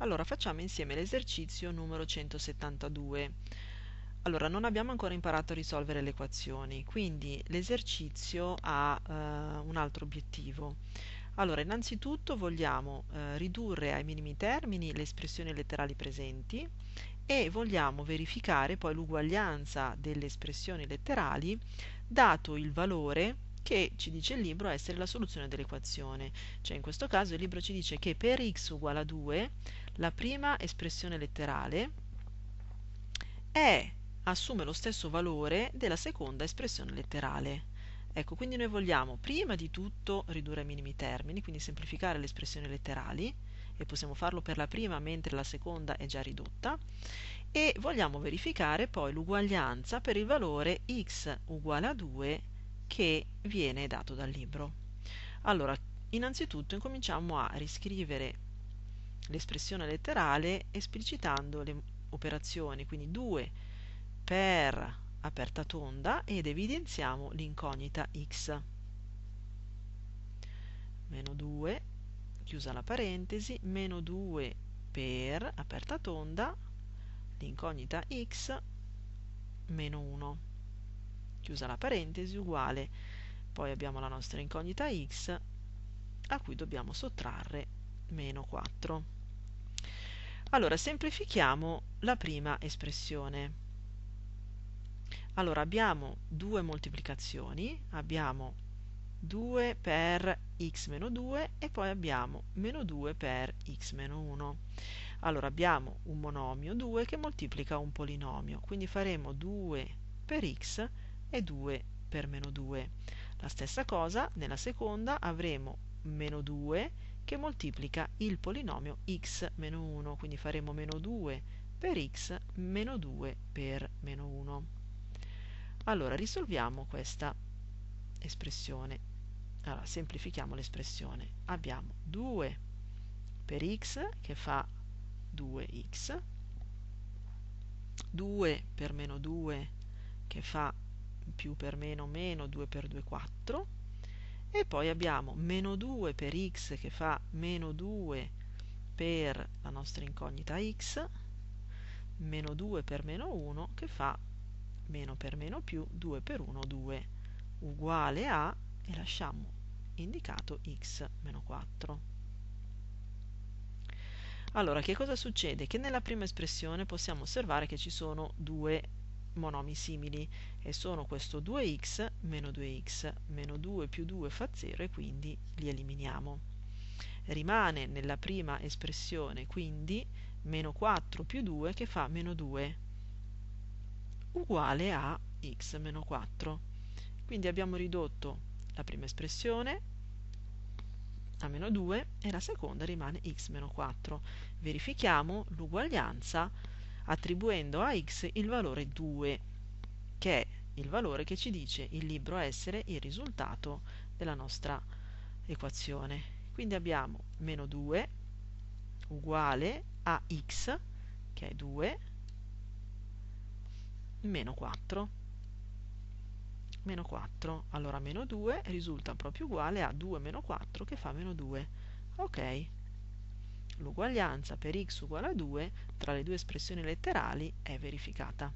Allora facciamo insieme l'esercizio numero 172. Allora non abbiamo ancora imparato a risolvere le equazioni, quindi l'esercizio ha eh, un altro obiettivo. Allora innanzitutto vogliamo eh, ridurre ai minimi termini le espressioni letterali presenti e vogliamo verificare poi l'uguaglianza delle espressioni letterali dato il valore che ci dice il libro essere la soluzione dell'equazione. Cioè in questo caso il libro ci dice che per x uguale a 2 la prima espressione letterale è, assume lo stesso valore della seconda espressione letterale. Ecco, quindi noi vogliamo prima di tutto ridurre ai minimi termini, quindi semplificare le espressioni letterali, e possiamo farlo per la prima mentre la seconda è già ridotta, e vogliamo verificare poi l'uguaglianza per il valore x uguale a 2 che viene dato dal libro. Allora, innanzitutto incominciamo a riscrivere l'espressione letterale esplicitando le operazioni, quindi 2 per aperta tonda ed evidenziamo l'incognita x. Meno 2, chiusa la parentesi, meno 2 per aperta tonda, l'incognita x, meno 1 chiusa la parentesi, uguale, poi abbiamo la nostra incognita x a cui dobbiamo sottrarre meno 4. Allora, semplifichiamo la prima espressione. Allora, abbiamo due moltiplicazioni, abbiamo 2 per x meno 2 e poi abbiamo meno 2 per x meno 1. Allora, abbiamo un monomio 2 che moltiplica un polinomio, quindi faremo 2 per x e 2 per meno 2. La stessa cosa nella seconda avremo meno 2 che moltiplica il polinomio x meno 1, quindi faremo meno 2 per x meno 2 per meno 1. Allora risolviamo questa espressione. Allora semplifichiamo l'espressione. Abbiamo 2 per x che fa 2x, 2 per meno 2 che fa più per meno meno 2 per 2 4 e poi abbiamo meno 2 per x che fa meno 2 per la nostra incognita x meno 2 per meno 1 che fa meno per meno più 2 per 1 2 uguale a e lasciamo indicato x meno 4 allora che cosa succede? che nella prima espressione possiamo osservare che ci sono due monomi simili e sono questo 2x meno 2x, meno 2 più 2 fa 0 e quindi li eliminiamo. Rimane nella prima espressione quindi meno 4 più 2 che fa meno 2 uguale a x meno 4. Quindi abbiamo ridotto la prima espressione a meno 2 e la seconda rimane x meno 4. Verifichiamo l'uguaglianza attribuendo a x il valore 2, che è il valore che ci dice il libro essere il risultato della nostra equazione. Quindi abbiamo meno 2 uguale a x, che è 2, meno 4. Meno 4, allora meno 2 risulta proprio uguale a 2 meno 4 che fa meno 2. Ok, l'uguaglianza per x uguale a 2 tra le due espressioni letterali è verificata.